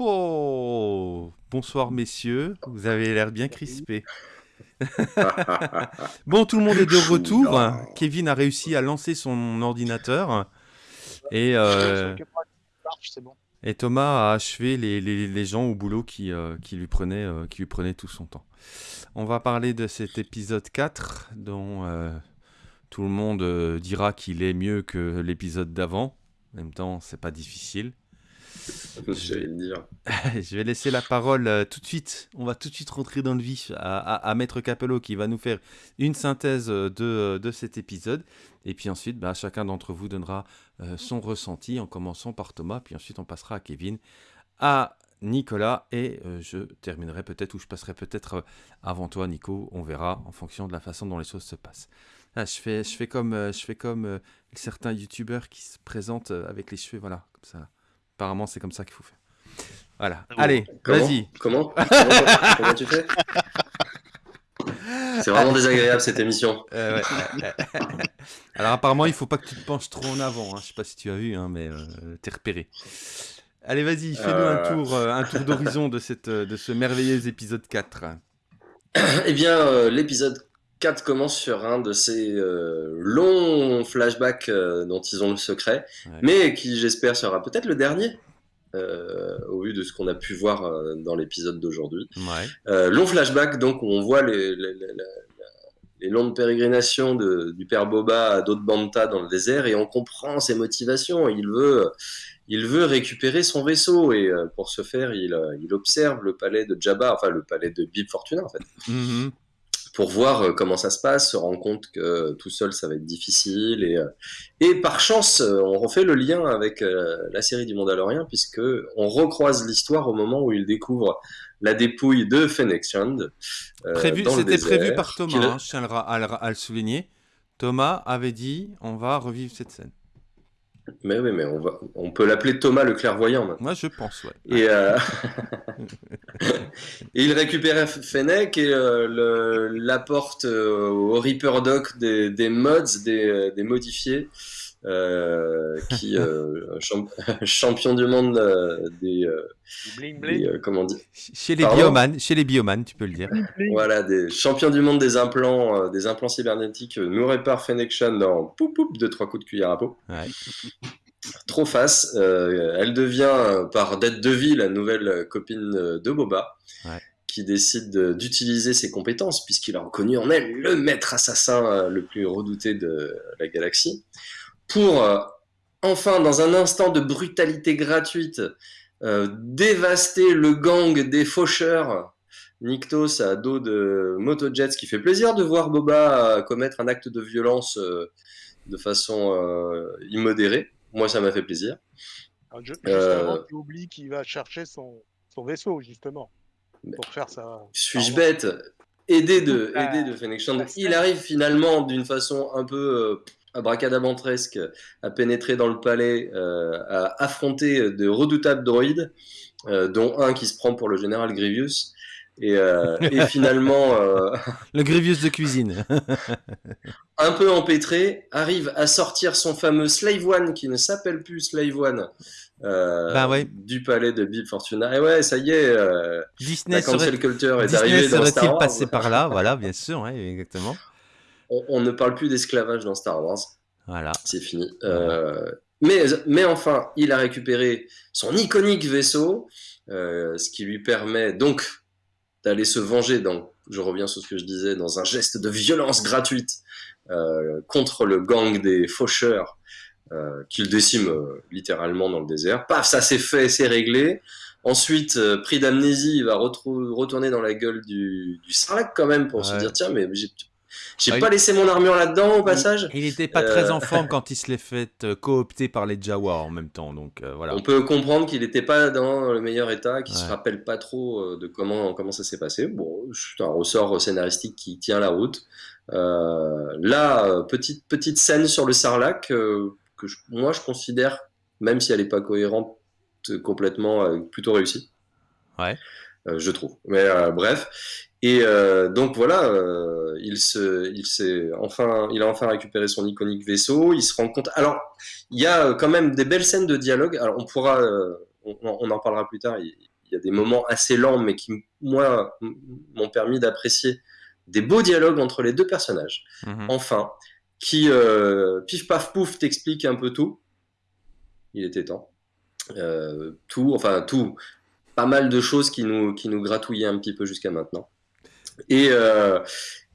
Bonsoir messieurs, vous avez l'air bien crispé. bon, tout le monde est de retour. Kevin a réussi à lancer son ordinateur. Et, euh, et Thomas a achevé les, gens au boulot qui, euh, qui, lui prenaient, euh, qui lui prenaient tout son temps. On va parler de cet épisode 4 dont tout le monde dira qu'il est mieux que l'épisode d'avant. En même temps, c'est pas difficile. Je vais, je vais laisser la parole euh, tout de suite. On va tout de suite rentrer dans le vif à, Maître Capello qui va nous faire une synthèse euh, de, de cet épisode. Et puis ensuite, bah, chacun d'entre vous donnera euh, son ressenti en commençant par Thomas. Puis ensuite, on passera à Kevin, à Nicolas. Et je terminerai peut-être, ou je passerai peut-être avant toi, Nico. On verra en fonction de la façon dont les choses se passent. Ah, je, fais, je fais comme, je fais comme certains youtubeurs qui se présentent avec les cheveux, voilà, comme ça. Apparemment, c'est comme ça qu'il faut faire. Voilà. Ah Allez, vas-y. Comment comment, tu fais C'est vraiment désagréable cette émission. Euh, Alors apparemment, il faut pas que tu te penches trop en avant. Hein. Je sais pas si tu as vu, hein, mais euh, t'es repéré. Allez, vas-y, fais-nous un euh. tour, un tour d'horizon de, cette, de ce merveilleux épisode 4. eh bien, l'épisode 4 commence sur un de ces euh, longs flashbacks euh, dont ils ont le secret, mais qui j'espère sera peut-être le dernier. Euh, au vu de ce qu'on a pu voir dans l'épisode d'aujourd'hui. long flashback, donc, où on voit les, les, longues pérégrinations de, du père Boba à d'autres Banta dans le désert et on comprend ses motivations. Il veut, il veut récupérer son vaisseau et pour ce faire, il, il, observe le palais de Jabba, enfin le palais de Bib Fortuna en fait. Mm-hmm pour voir euh, comment ça se passe, se rendre compte que tout seul ça va être difficile et, euh, et par chance euh, on refait le lien avec la série du Mandalorian puisque on recroise l'histoire au moment où il découvre la dépouille de Fennec Shand. C'était prévu par Thomas, hein, je tiens à le souligner. Thomas avait dit on va revivre cette scène. Mais oui, mais on, va, on peut l'appeler Thomas le clairvoyant maintenant. Moi, je pense, ouais. Et, euh, et il récupère Fennec et euh, l'apporte euh, au Reaper Doc des, des mods, des, des modifiés. Euh, qui euh, champion du monde euh, des, comment dire chez les biomanes chez les biomanes tu peux le dire. Voilà des champions du monde des implants des implants cybernétiques nous répare Fennection dans poup poup de trois coups de cuillère à peau. Trop face elle devient par dette de vie la nouvelle copine de Boba qui décide d'utiliser ses compétences puisqu'il a reconnu en elle le maître assassin le plus redouté de la galaxie pour euh, enfin, dans un instant de brutalité gratuite, euh, dévaster le gang des faucheurs. Nictos à dos de Motojets, qui fait plaisir de voir Boba euh, commettre un acte de violence de façon immodérée. Moi, ça m'a fait plaisir. Alors, tu oublies qu'il va chercher son, son, vaisseau, justement, pour faire ça. Suis-je bête? Aidé de, aidé de Fennec Il arrive finalement d'une façon un peu abracadabantresque à pénétrer dans le palais, euh, à affronter de redoutables droïdes, euh, dont un qui se prend pour le général Grievous. Et, euh, finalement... le Grievous de cuisine. un peu empêtré, arrive à sortir son fameux Slave One, qui ne s'appelle plus Slave One, bah du palais de Bib Fortuna. Et ouais, ça y est, Disney serait... culture est arrivé dans Star Wars. passé par là, voilà, bien sûr, exactement on, ne parle plus d'esclavage dans Star Wars. Voilà. C'est fini. Euh, mais, mais enfin, il a récupéré son iconique vaisseau, euh, ce qui lui permet donc d'aller se venger, dans, je reviens sur ce que je disais, dans un geste de violence gratuite euh, contre le gang des faucheurs qu'il décime littéralement dans le désert. Paf, ça s'est fait, c'est réglé. Ensuite, pris d'amnésie, il va retourner dans la gueule du, du Sarlacc quand même pour se dire tiens, mais j'ai j'ai pas laissé mon armure là-dedans au passage. Il n'était pas très euh, en forme quand il se l'est fait euh, coopter par les Jawa en même temps, donc euh, voilà. On peut comprendre qu'il n'était pas dans le meilleur état, qu'il ne se rappelle pas trop de comment comment ça s'est passé. Bon, c'est un ressort scénaristique qui tient la route. là, petite petite scène sur le Sarlac que moi je considère, même si elle n'est pas cohérente complètement, plutôt réussie. Ouais. Je trouve. Mais bref. Et euh, donc voilà, euh, il se, il enfin, il a enfin récupéré son iconique vaisseau. Il se rend compte. Alors, il y a quand même des belles scènes de dialogue. Alors, on pourra, euh, on, en parlera plus tard. Il, y a des moments assez lents, mais qui, moi, m'ont permis d'apprécier des beaux dialogues entre les deux personnages. Mhm. Enfin, qui, euh, pif paf pouf, t'explique un peu tout. Il était temps. Euh, tout, enfin tout, pas mal de choses qui nous, qui nous gratouillaient un petit peu jusqu'à maintenant. Et, euh,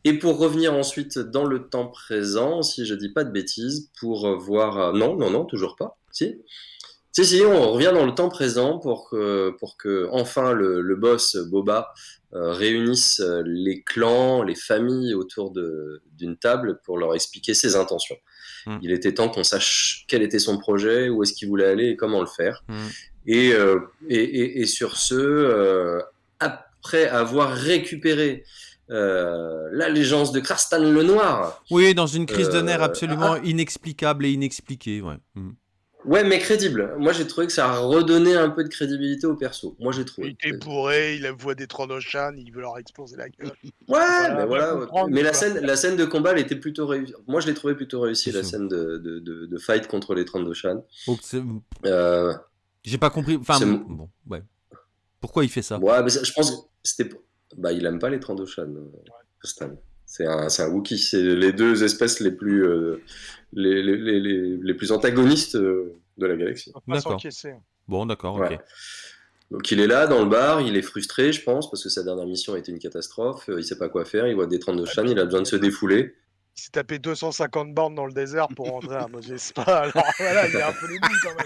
et pour revenir ensuite dans le temps présent, si je dis pas de bêtises, pour voir... Non, non, non, toujours pas. Si si, si, on revient dans le temps présent pour que, pour que enfin le, le boss Boba euh, réunisse les clans, les familles autour d'une table pour leur expliquer ses intentions. Hmm. Il était temps qu'on sache quel était son projet, où est-ce qu'il voulait aller et comment le faire. Hmm. Et, euh, et, et, et, sur ce, euh, après avoir récupéré euh, l'allégeance de Krarstan le Noir. Oui, dans une crise de nerfs absolument ah, inexplicable et inexpliquée. Ouais. Hmm. Ouais, mais crédible. Moi, j'ai trouvé que ça a redonné un peu de crédibilité au perso. Moi, j'ai trouvé. Il est bourré, il a voix des Trandoshan, il veut leur exploser la gueule. Ouais, mais voilà. Mais la scène, la scène de combat, elle était plutôt réussie. Moi, je l'ai trouvé plutôt réussie, la scène de, de, de, fight contre les Trandoshan. Euh... J'ai pas compris. Enfin, bon, ouais. Pourquoi il fait ça? Ouais, mais je pense que c'était. Bah, il aime pas les Trandoshan, euh, C'est un, un Wookiee. C'est les deux espèces les plus. Euh, les, les, les, les plus antagonistes euh, de la galaxie. D'accord. Bon, d'accord, ok. Donc il est là dans le bar, il est frustré, je pense, parce que sa dernière mission a été une catastrophe. Euh, il sait pas quoi faire, il voit des trains de Chan, il a besoin de se défouler. Il s'est tapé 250 bornes dans le désert pour rentrer à Moses Spa. Alors voilà, il est un peu les quand même.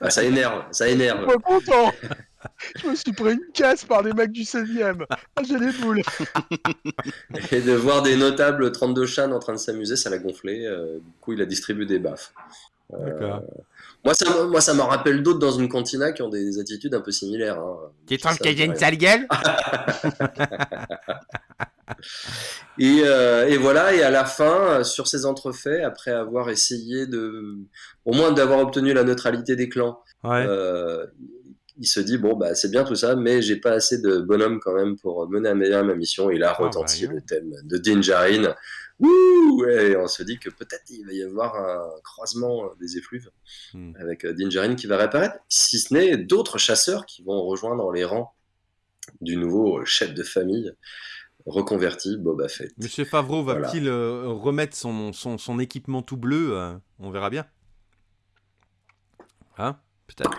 Ah, ça énerve, ça énerve. Je suis content. Je me suis pris une caisse par des mecs du 16e. Ah, j'ai les boules. Et de voir des notables 32 chans en train de s'amuser, ça l'a gonflé. Euh, du coup, il a distribué des baffes. Euh, moi, ça, moi, ça m'en rappelle d'autres dans une cantina qui ont des, attitudes un peu similaires. Hein. Tu trouves qu'il y a une sale gueule et, euh, et, voilà, et à la fin, sur ces entrefaits, après avoir essayé de, au moins d'avoir obtenu la neutralité des clans, euh, il se dit bon bah c'est bien tout ça, mais j'ai pas assez de bonhomme quand même pour mener à ma mission. Il a ah, retenti le thème de Dinjarin. Ouh, et on se dit que peut-être il va y avoir un croisement des effluves hmm. avec euh, Dinjarin qui va réapparaître, si ce n'est d'autres chasseurs qui vont rejoindre les rangs du nouveau chef de famille reconverti Boba Fett. Monsieur Favreau va-t-il euh, remettre son, son, son, équipement tout bleu euh, On verra bien. Hein Peut-être.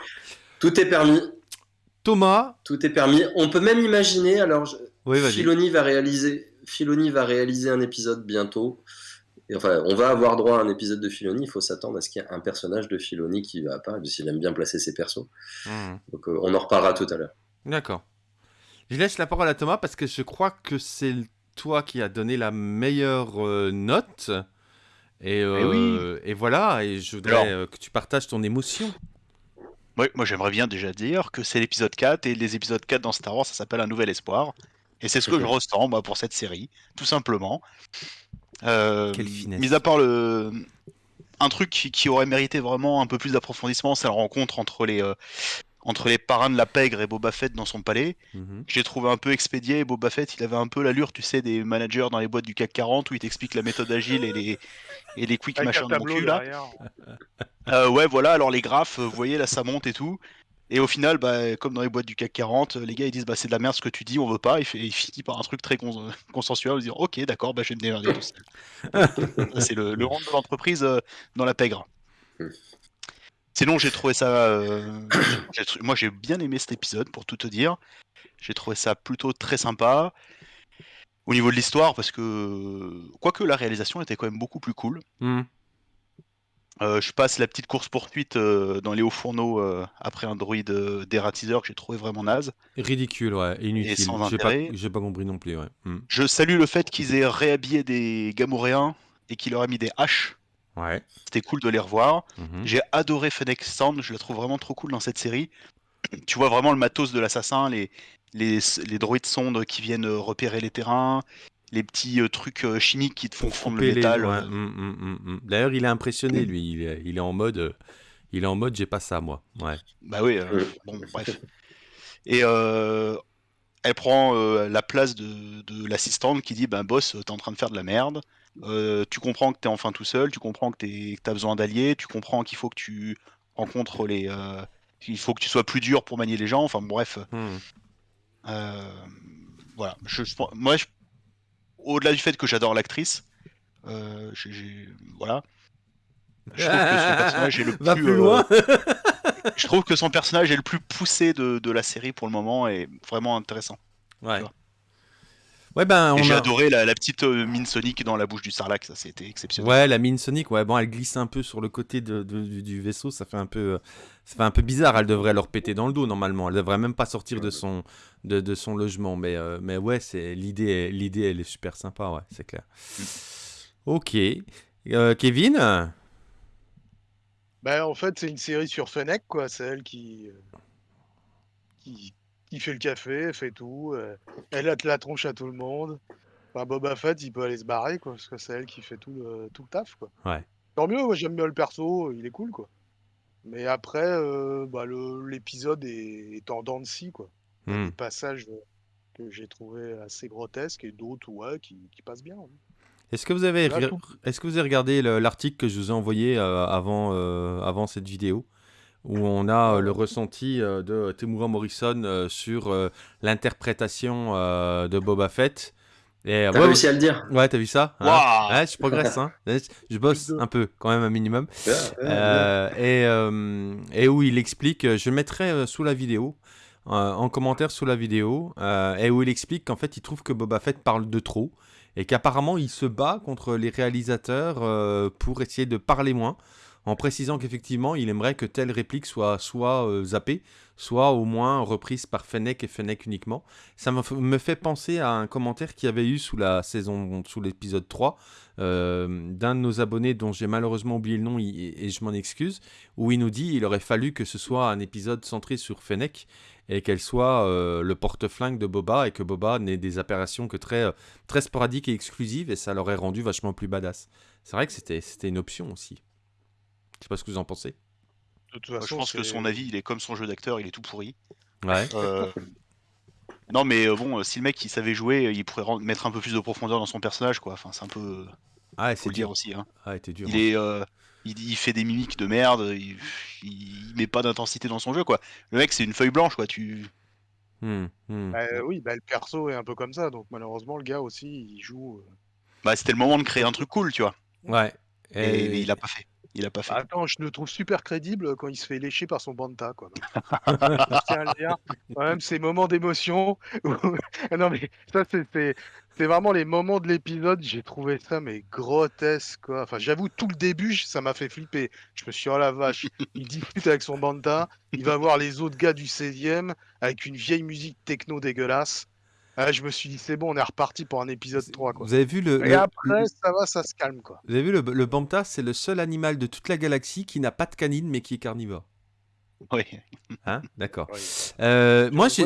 Tout est permis. Thomas. Tout est permis. On peut même imaginer. Alors, je... Filoni va réaliser. Filoni va réaliser un épisode bientôt. Et enfin, on va avoir droit à un épisode de Filoni. Il faut s'attendre à ce qu'il y ait un personnage de Filoni qui va apparaître, s'il aime bien placer ses persos. Hmm. Donc, euh, on en reparlera tout à l'heure. D'accord. Je laisse la parole à Thomas parce que je crois que c'est toi qui as donné la meilleure euh, note. Et, euh, et, voilà, et je voudrais que tu partages ton émotion. Oui, moi j'aimerais bien déjà dire que c'est l'épisode 4 et les épisodes 4 dans Star Wars ça s'appelle Un Nouvel Espoir. Et c'est ce que je ressens moi pour cette série, tout simplement. Euh, Quelle finesse. Mis à part le. Un truc qui, aurait mérité vraiment un peu plus d'approfondissement, c'est la rencontre entre les, euh, entre les parrains de la pègre et Boba Fett dans son palais. Mhm. J'ai trouvé un peu expédié. Boba Fett, il avait un peu l'allure, tu sais, des managers dans les boîtes du CAC 40 où il t'explique la méthode agile et les, et les quick machins de mon cul là. Euh, ouais, voilà, alors les graphes, vous voyez, là ça monte et tout. Et au final, bah, comme dans les boîtes du CAC 40, les gars ils disent bah c'est de la merde ce que tu dis, on veut pas. Et il finit par un truc très consensuel, dire ok d'accord, bah je vais me démerder tout seul. c'est le, le rang de l'entreprise euh, dans la pègre. Sinon j'ai trouvé ça, euh, moi j'ai bien aimé cet épisode pour tout te dire. J'ai trouvé ça plutôt très sympa au niveau de l'histoire parce que quoique la réalisation était quand même beaucoup plus cool. Hmm. Euh, je passe la petite course poursuite euh, dans les hauts fourneaux euh, après un droïde dératiseur que j'ai trouvé vraiment naze. Ridicule, ouais, inutile. J'ai pas, pas, compris non plus, ouais. Hmm. Je salue le fait qu'ils aient réhabillé des Gamoréens et qu'ils leur aient mis des haches. Ouais. C'était cool de les revoir. Mhm. J'ai adoré Fennec Sand, je la trouve vraiment trop cool dans cette série. tu vois vraiment le matos de l'assassin, les, les, les droïdes sondes qui viennent repérer les terrains, les petits euh, trucs euh, chimiques qui te font fondre le métal. Euh. Hum, hum, hum, D'ailleurs, il est impressionné, lui. Il est, il est en mode, il est en mode, j'ai pas ça, moi. Ouais. Bah oui. bon, bref. Et elle prend la place de, de l'assistante qui dit, ben boss, t'es en train de faire de la merde. tu comprends que t'es enfin tout seul. Tu comprends que t'as besoin d'alliés. Tu comprends qu'il faut que tu rencontres les il faut que tu sois plus dur pour manier les gens. Enfin bref. Hmm. voilà. Je, moi, au-delà du fait que j'adore l'actrice, voilà. Je trouve que son personnage est le plus, loin. je trouve que son personnage est le plus poussé de, de, la série pour le moment et vraiment intéressant. Ouais. Ouais, ben, J'ai adoré la, petite euh, mine Sonic dans la bouche du Sarlacc, ça c'était exceptionnel. Ouais, la mine Sonic, ouais, bon, elle glisse un peu sur le côté de, du, vaisseau, ça fait un peu, ça fait un peu bizarre. Elle devrait leur péter dans le dos normalement. Elle devrait même pas sortir de son, de, de son logement, mais, euh, mais ouais, c'est l'idée, l'idée, elle est super sympa, ouais, c'est clair. Mm. Ok, euh, Kevin? Ben, en fait, c'est une série sur Fennec, quoi. C'est elle qui, qui, qui fait le café, fait tout. Euh, elle a la tronche à tout le monde. Enfin, Boba Fett, il peut aller se barrer, quoi, parce que c'est elle qui fait tout le, tout le taf, quoi. Ouais. Tant mieux, moi j'aime bien le perso, il est cool, quoi. Mais après, euh, bah, l'épisode est, est, en dents de scie, quoi. Il y a des passages que j'ai trouvé assez grotesques et d'autres, ouais, qui, qui passent bien. Est-ce que vous avez, est-ce que vous avez regardé l'article que je vous ai envoyé euh, avant, avant cette vidéo où on a euh, le ressenti euh, de Temuera Morrison euh, sur l'interprétation de Boba Fett? T'as réussi à le dire. Ouais, t'as vu ça hein. Ouais, Je progresse, hein. Je bosse un peu, quand même un minimum. et, et, où il explique, je le mettrai sous la vidéo, en commentaire sous la vidéo, et où il explique qu'en fait il trouve que Boba Fett parle de trop, et qu'apparemment il se bat contre les réalisateurs pour essayer de parler moins en précisant qu'effectivement, il aimerait que telle réplique soit soit euh, zappée, soit au moins reprise par Fennec et Fennec uniquement. Ça me fait penser à un commentaire qu'il y avait eu sous la saison, sous l'épisode 3, euh, d'un de nos abonnés dont j'ai malheureusement oublié le nom et, je m'en excuse, où il nous dit il aurait fallu que ce soit un épisode centré sur Fennec et qu'elle soit euh, le porte-flingue de Boba et que Boba n'ait des apparitions que très, très sporadiques et exclusives et ça l'aurait rendu vachement plus badass. C'est vrai que c'était une option aussi. Je sais pas ce que vous en pensez. Je pense que son avis, il est comme son jeu d'acteur, il est tout pourri. Ouais. Euh, non, mais euh, bon, si le mec il savait jouer, il pourrait mettre un peu plus de profondeur dans son personnage, quoi. Enfin, c'est un peu. Ah, c'est dire aussi. Hein. Ah, dur. Il est. Euh, il, fait des mimiques de merde, il, met pas d'intensité dans son jeu, quoi. Le mec, c'est une feuille blanche, quoi. Tu. Hmm, hmm. Bah, oui, bah, le perso est un peu comme ça, donc malheureusement, le gars aussi, il joue. Bah, c'était le moment de créer un truc cool, tu vois. Ouais. Et, il a pas fait. Il a pas fait. Attends, je le trouve super crédible quand il se fait lécher par son banta, quoi. Quand même, ces moments d'émotion. non, mais ça, c'est vraiment les moments de l'épisode. J'ai trouvé ça, mais grotesque, quoi. Enfin, j'avoue, tout le début, ça m'a fait flipper. Je me suis dit, oh la vache, il discute avec son banta, il va voir les autres gars du 16e avec une vieille musique techno dégueulasse. Ah, je me suis dit, c'est bon, on est reparti pour un épisode 3. Quoi. Vous avez vu le. Et après, ça va, ça se calme. Quoi. Vous avez vu le, le Banta, c'est le seul animal de toute la galaxie qui n'a pas de canine mais qui est carnivore. Oui. Hein D'accord. Euh, moi, j'ai,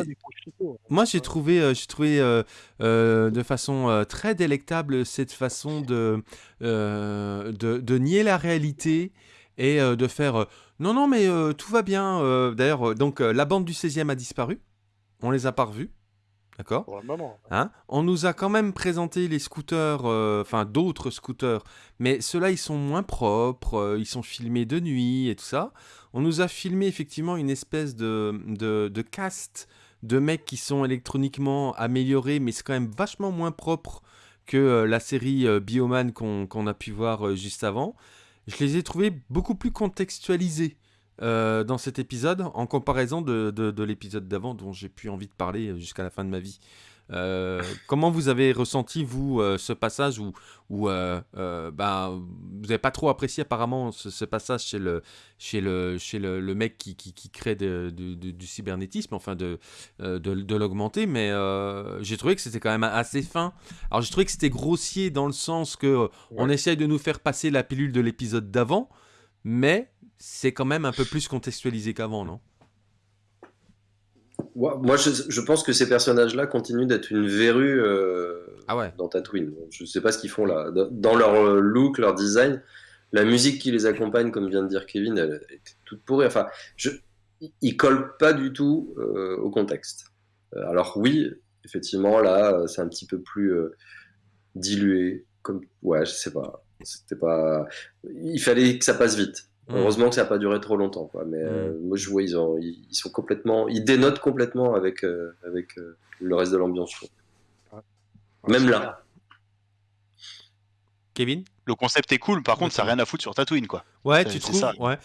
moi, j'ai trouvé, euh, j'ai trouvé euh, de façon très délectable cette façon de, de, de, nier la réalité et de faire non, non, mais tout va bien. D'ailleurs, donc la bande du 16e a disparu. On les a pas revus. D'accord hein? On nous a quand même présenté les scooters, euh, enfin d'autres scooters, mais ceux-là ils sont moins propres, euh, ils sont filmés de nuit et tout ça. On nous a filmé effectivement une espèce de, de, de cast de mecs qui sont électroniquement améliorés, mais c'est quand même vachement moins propre que euh, la série Bioman qu'on a pu voir juste avant. Je les ai trouvés beaucoup plus contextualisés. Euh, dans cet épisode en comparaison de, de, l'épisode d'avant dont j'ai plus envie de parler euh, jusqu'à la fin de ma vie. Euh, comment vous avez ressenti, vous, ce passage où, où ben, vous n'avez pas trop apprécié apparemment ce, passage chez le, chez le, chez le, le mec qui, qui, qui crée de, du cybernétisme, enfin de, de, l'augmenter, mais j'ai trouvé que c'était quand même assez fin. Alors j'ai trouvé que c'était grossier dans le sens que on essaye de nous faire passer la pilule de l'épisode d'avant, mais c'est quand même un peu plus contextualisé qu'avant, non? Moi, je, pense que ces personnages-là continuent d'être une verrue euh, ah dans Tatooine. Je ne sais pas ce qu'ils font là. Dans leur euh, look, leur design, la musique qui les accompagne, comme vient de dire Kevin, elle est toute pourrie. Enfin, je, ils collent pas du tout euh, au contexte. Alors oui, effectivement, là, c'est un petit peu plus dilué. Comme, ouais, je sais pas. C'était pas. Il fallait que ça passe vite Mm. Heureusement que ça n'a pas duré trop longtemps. Quoi. Mais moi, je vois, ils, ont, ils, sont complètement. Ils dénotent complètement avec, avec le reste de l'ambiance, Même là. Kevin? Le concept est cool, par contre, ça n'a rien à foutre sur Tatooine, quoi. Ouais, tu trouves ça. Ouais.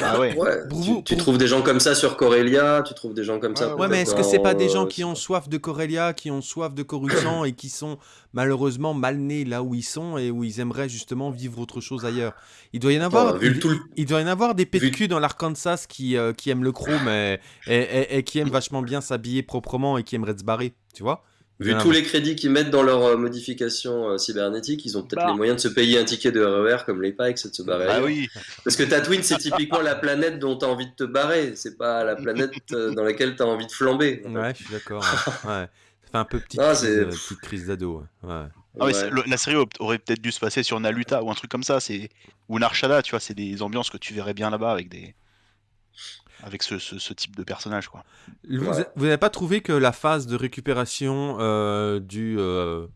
Ah ouais. tu, trouves des gens comme ça sur Corellia, tu trouves des gens comme ça. Ouais, mais est-ce que c'est pas des gens qui ont soif de Corellia, qui ont soif de Coruscant et qui sont malheureusement mal nés là où ils sont et où ils aimeraient justement vivre autre chose ailleurs? Il doit y en avoir. il, doit y en avoir des PQ dans l'Arkansas qui, euh, qui aiment le chrome et, et, et qui aiment vachement bien s'habiller proprement et qui aimeraient se barrer, tu vois? Vu tous les crédits qu'ils mettent dans leurs euh, modifications euh, cybernétiques, ils ont peut-être bah. les moyens de se payer un ticket de RER comme les Pikes et de se barrer. Ah oui. Parce que Tatooine, c'est typiquement la planète dont tu as envie de te barrer. C'est pas la planète euh, dans laquelle tu as envie de flamber. Ouais, je suis d'accord. ouais. Ça fait un peu petite, ah, crise, crise d'ado. Ouais. Ah la série aurait peut-être dû se passer sur Naluta ou un truc comme ça, c'est ou Narshada, tu vois, c'est des ambiances que tu verrais bien là-bas avec des avec ce, type de personnage. Quoi. Vous n'avez pas trouvé que la phase de récupération euh, du euh,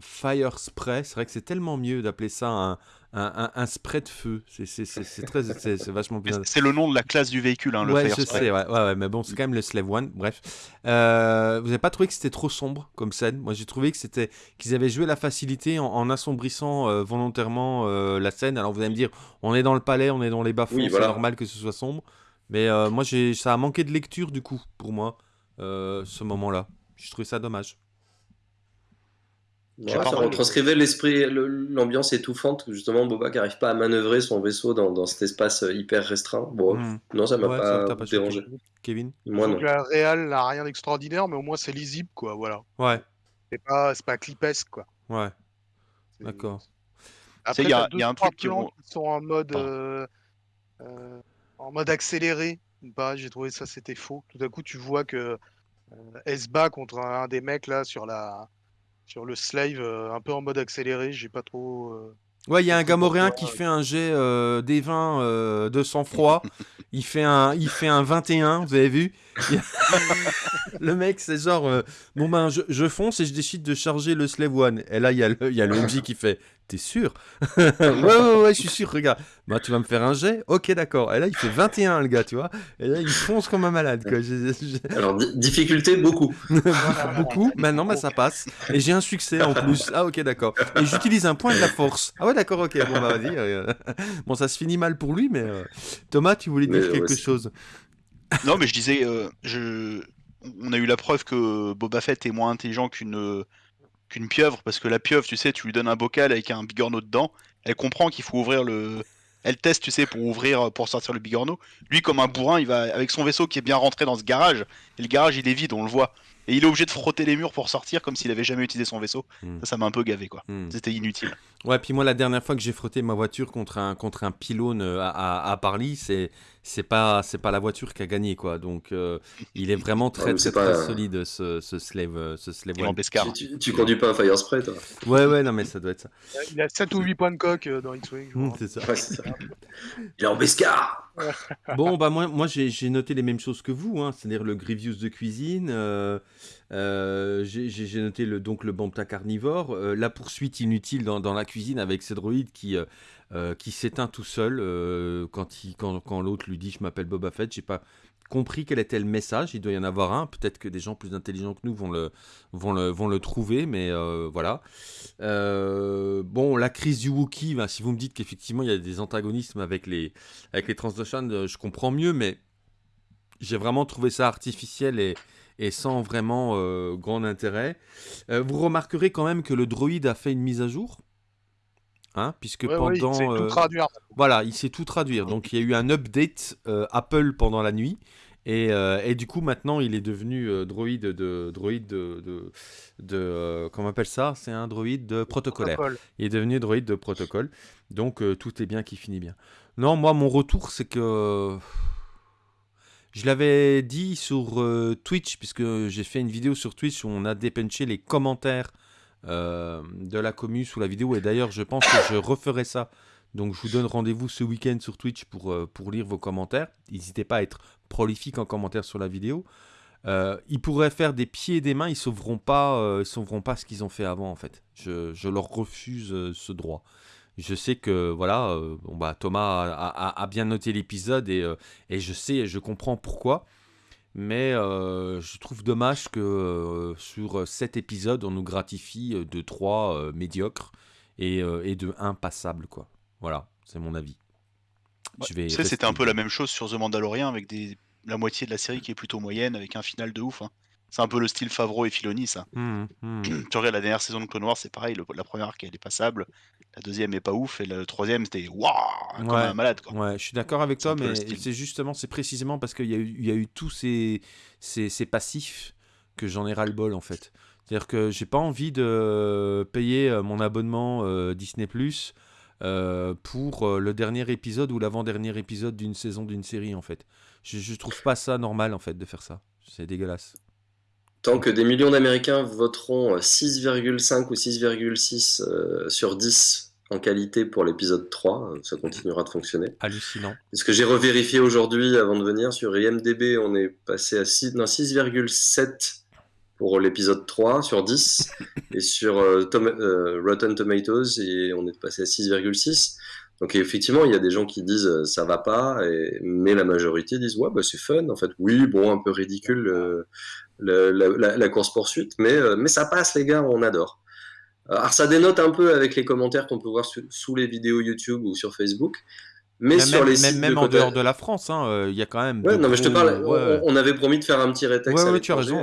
Fire Spray, c'est vrai que c'est tellement mieux d'appeler ça un, un, spray de feu. C'est très, c'est vachement bien. C'est le nom de la classe du véhicule, hein, le ouais, Fire je Sais, ouais, ouais, mais bon, c'est quand même le Slave One. Bref, euh, vous n'avez pas trouvé que c'était trop sombre comme scène? Moi, j'ai trouvé que c'était qu'ils avaient joué la facilité en, assombrissant volontairement la scène. Alors, vous allez me dire, on est dans le palais, on est dans les bas-fonds, c'est normal que ce soit sombre. Mais euh, moi, ça a manqué de lecture du coup, pour moi, euh, ce moment-là. Je trouvais ça dommage. ça retranscrivait l'esprit, l'ambiance étouffante, justement Boba qui n'arrive pas à manœuvrer son vaisseau dans, cet espace euh, hyper restreint. Bon, hmm. non, ça m'a pas, dérangé. Kevin? Moi non. La réal n'a rien d'extraordinaire, mais au moins c'est lisible, quoi, voilà. Ouais. C'est pas, pas clipesque, quoi. Ouais. D'accord. il y, a, y a un truc qui, qui sont en mode en mode accéléré bah, J'ai trouvé ça c'était faux. Tout à coup, tu vois que euh, se bat contre un, des mecs là sur la sur le slave euh, un peu en mode accéléré. J'ai pas trop. Euh, ouais, il y a un gamoréen qui fait un jet euh, des 20 de sang-froid. il fait un il fait un 21, vous avez vu? Le mec, c'est genre bon ben je, je, fonce et je décide de charger le slave one. Et là il y a le il y a le MJ qui fait T'es sûr? Ouais, ouais, ouais, je suis sûr, regarde. Bah, tu vas me faire un jet Ok, d'accord. Et là, il fait 21, le gars, tu vois. Et là, il fonce comme un malade, quoi. Alors, difficulté, beaucoup. beaucoup. Maintenant, bah, ça passe. Et j'ai un succès en plus. Ah, ok, d'accord. Et j'utilise un point de la force. Ah, ouais, d'accord, ok. Bon, bah, vas-y. Euh, bon, ça se finit mal pour lui, mais. Euh, Thomas, tu voulais dire quelque chose? Non, mais je disais. Euh, je... On a eu la preuve que Boba Fett est moins intelligent qu'une qu'une pieuvre, parce que la pieuvre, tu sais, tu lui donnes un bocal avec un bigorneau dedans, elle comprend qu'il faut ouvrir le. Elle teste, tu sais, pour ouvrir, pour sortir le bigorneau. Lui, comme un bourrin, il va avec son vaisseau qui est bien rentré dans ce garage, et le garage il est vide, on le voit. Et il est obligé de frotter les murs pour sortir comme s'il avait jamais utilisé son vaisseau. Hmm. Ça, ça m'a un peu gavé, quoi. Hmm. C'était inutile. Ouais, puis moi, la dernière fois que j'ai frotté ma voiture contre un, contre un pylône euh, à, à, Parly, c'est c'est pas c'est pas la voiture qui a gagné quoi donc euh, il est vraiment très très, très, solide ce, ce slave euh, ce slave tu, tu, conduis pas un fire spray toi? Ouais ouais non mais ça doit être ça il a 7 ou 8 points de coque dans X-Wing mmh, c'est ça, il est en Bescar bon bah moi j'ai noté les mêmes choses que vous hein, c'est-à-dire le Grievous de cuisine euh, j'ai noté le, donc le carnivore, euh, la poursuite inutile dans, la cuisine avec ce droïde qui, euh, qui s'éteint tout seul quand, quand l'autre lui dit je m'appelle Boba Fett. J'ai pas compris quel était le message. Il doit y en avoir un. Peut-être que des gens plus intelligents que nous vont le, trouver, mais voilà. bon, la crise du Wookiee, ben, si vous me dites qu'effectivement il y a des antagonismes avec les, avec les je comprends mieux, mais j'ai vraiment trouvé ça artificiel et, sans vraiment euh, grand intérêt. Euh, vous remarquerez quand même que le droïde a fait une mise à jour. Hein, puisque pendant. il sait tout euh, traduire. Voilà, il sait tout traduire. Donc il y a eu un update Apple pendant la nuit. Et, et, du coup, maintenant, il est devenu droïde de. Droïde de. de, comment on appelle ça? C'est un droïde de protocolaire. Il est devenu droïde de protocole. Donc tout est bien qui finit bien. Non, moi, mon retour, c'est que je l'avais dit sur euh, Twitch, puisque j'ai fait une vidéo sur Twitch où on a dépenché les commentaires euh, de la commu sous la vidéo. Et d'ailleurs, je pense que je referai ça. Donc, je vous donne rendez-vous ce week-end sur Twitch pour, euh, pour lire vos commentaires. N'hésitez pas à être prolifique en commentaires sur la vidéo. ils pourraient faire des pieds et des mains, ils sauveront pas, sauveront pas ce qu'ils ont fait avant en fait. Je, je leur refuse ce droit. Je sais que voilà, bon, bah, Thomas a, bien noté l'épisode et, et, je sais, je comprends pourquoi. Mais je trouve dommage que sur cet épisode, on nous gratifie de 3 médiocres et, et de 1 passable. Quoi. Voilà, c'est mon avis. tu sais, c'était un peu la même chose sur The Mandalorian avec des... la moitié de la série qui est plutôt moyenne avec un final de ouf. Hein. C'est un peu le style Favreau et Filoni, ça. Mmh, mmh. tu regardes la dernière saison de Clone Wars, c'est pareil. la première arc, elle est passable. La deuxième est pas ouf. Et le troisième, c'était waouh, comme un malade. Quoi. Ouais, je suis d'accord avec toi, mais c'est justement, c'est précisément parce qu'il y, a eu, y a eu tous ces, ces, ces passifs que j'en ai ras-le-bol, en fait. C'est-à-dire que j'ai pas envie de payer euh, mon abonnement euh, Disney Plus euh, pour le dernier épisode ou l'avant-dernier épisode d'une saison d'une série, en fait. Je, je trouve pas ça normal, en fait, de faire ça. C'est dégueulasse. Tant que des millions d'Américains voteront 6,5 ou 6,6 euh, sur 10 en qualité pour l'épisode 3, ça continuera de fonctionner. Hallucinant. Ce que j'ai revérifié aujourd'hui avant de venir sur IMDB, on est passé à 6,7 pour l'épisode 3 sur 10 et sur euh, euh, Rotten Tomatoes et on est passé à 6,6. Donc effectivement, il y a des gens qui disent ça va pas, mais la majorité disent ouais bah c'est fun en fait. Oui bon un peu ridicule la, course-poursuite, mais, euh, mais ça passe, les gars, on adore. Euh, alors, ça dénote un peu avec les commentaires qu'on peut voir sous les vidéos YouTube ou sur Facebook. Mais, sur les sites même en dehors de la France, hein, euh, il y a quand même. Ouais, non, mais je te parle. On, avait promis de faire un petit rétexte. Ouais, tu as raison.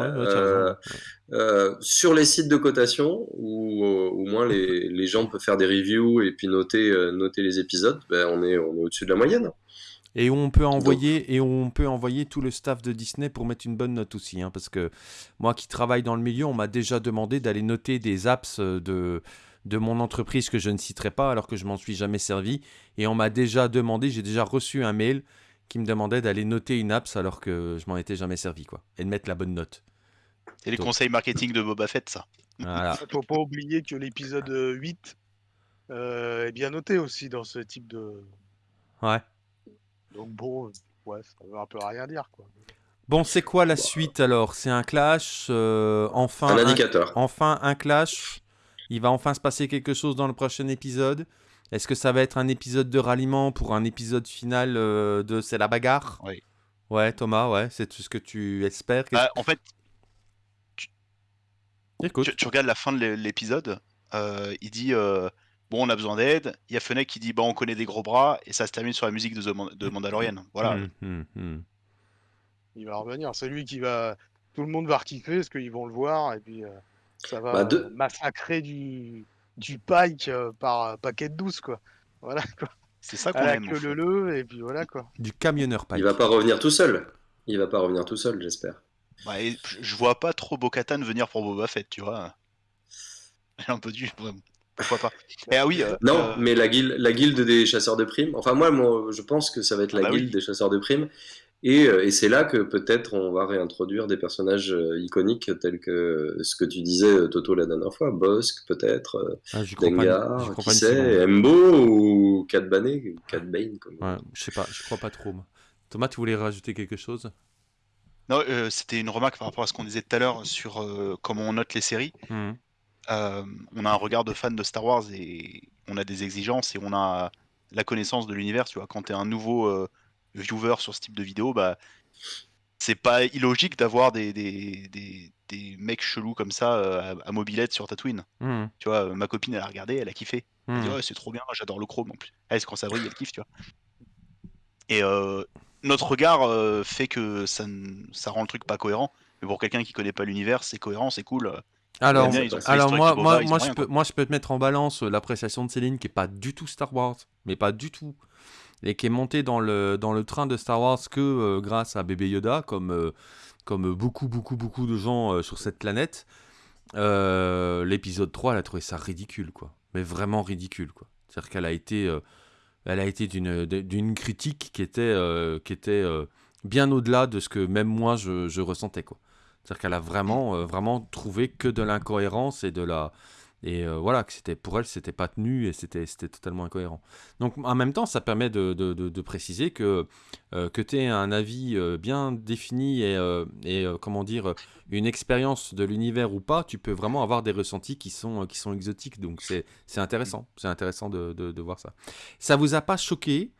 sur les sites de cotation, où au moins les, les, gens peuvent faire des reviews et puis noter, noter les épisodes, ben, on est, on est au-dessus de la moyenne. Et on peut envoyer et on peut envoyer tout le staff de Disney pour mettre une bonne note aussi, hein, parce que moi qui travaille dans le milieu, on m'a déjà demandé d'aller noter des apps euh, de de mon entreprise que je ne citerai pas alors que je m'en suis jamais servi, et on m'a déjà demandé, j'ai déjà reçu un mail qui me demandait d'aller noter une apps alors que je m'en étais jamais servi, quoi, et de mettre la bonne note. C'est les conseils marketing de Boba Fett, ça. Voilà. Faut pas oublier que l'épisode 8 euh, est bien noté aussi dans ce type de. Ouais. Donc bon, ouais, ça veut un peu rien dire quoi. Bon, c'est quoi la suite alors? C'est un clash euh, Enfin un indicateur. enfin un clash Il va enfin se passer quelque chose dans le prochain épisode Est-ce que ça va être un épisode de ralliement pour un épisode final euh, de C'est la bagarre? Oui. Ouais, Thomas, ouais, c'est tout ce que tu espères. Bah, en fait, tu... Tu, regardes la fin de l'épisode, euh, il dit bon, on a besoin d'aide. Il y a Fennec qui dit, bah, on connaît des gros bras, et ça se termine sur la musique de, de Mandalorian. Voilà. Hum, hum, hum. Il va revenir. C'est lui qui va. Tout le monde va rekiffer parce qu'ils vont le voir, et puis euh, ça va bah, massacrer du, du pike euh, par paquet de douce, quoi. Voilà, quoi. C'est ça qu'on aime. Que le le, et puis voilà, quoi. Du camionneur pike. Il va pas revenir tout seul. Il va pas revenir tout seul, j'espère. Bah, je vois pas trop Bo-Katan venir pour Boba Fett, tu vois. un peu du pourquoi pas Et ah oui. Euh, non, euh, mais la guilde, la guilde des chasseurs de primes. Enfin, moi, moi, je pense que ça va être la ah bah guilde des chasseurs de primes. Et, euh, et c'est là que peut-être on va réintroduire des personnages iconiques tels que ce que tu disais, Toto, la dernière fois. Bosque, peut-être. Ah, Dengar, qui sait, Embo ou Cat Bane. Cat Bane comme... ouais, je sais pas, je crois pas trop. Thomas, tu voulais rajouter quelque chose? Non, c'était une remarque par rapport à ce qu'on disait tout à l'heure sur comment on note les séries. Mmh. Euh, on a un regard de fan de Star Wars et on a des exigences et on a la connaissance de l'univers. Tu vois, quand tu es un nouveau euh, viewer sur ce type de vidéo, bah, c'est pas illogique d'avoir des, des, mecs chelous comme ça euh, à, mobilette sur Tatooine. Mmh. Tu vois, ma copine, elle a regardé, elle a kiffé. Elle dit, mmh. c'est trop bien, j'adore le chrome en plus. Elle, quand ça brille, elle kiffe, tu vois. Et notre regard fait que ça, ça rend le truc pas cohérent. Mais pour quelqu'un qui connaît pas l'univers, c'est cohérent, c'est cool. Alors, alors moi, moi, moi, je peux, moi, je peux te mettre en balance euh, l'appréciation de Céline qui est pas du tout Star Wars, mais pas du tout, et qui est montée dans le, dans le train de Star Wars que euh, grâce à bébé Yoda, comme, euh, comme beaucoup, beaucoup, beaucoup de gens sur cette planète. L'épisode 3, elle a trouvé ça ridicule, quoi. Mais vraiment ridicule, quoi. C'est-à-dire qu'elle a été, elle a été d'une, critique qui était, qui était bien au-delà de ce que même moi je, je ressentais, quoi. C'est-à-dire qu'elle a vraiment, euh, vraiment trouvé que de l'incohérence et de la, et euh, voilà, que c'était pour elle, c'était pas tenu et c'était totalement incohérent. Donc en même temps, ça permet de, de, préciser que, euh, que tu aies un avis euh, bien défini et, et comment dire, une expérience de l'univers ou pas, tu peux vraiment avoir des ressentis qui sont, qui sont exotiques. Donc c'est intéressant, c'est intéressant de, voir ça. Ça vous a pas choqué?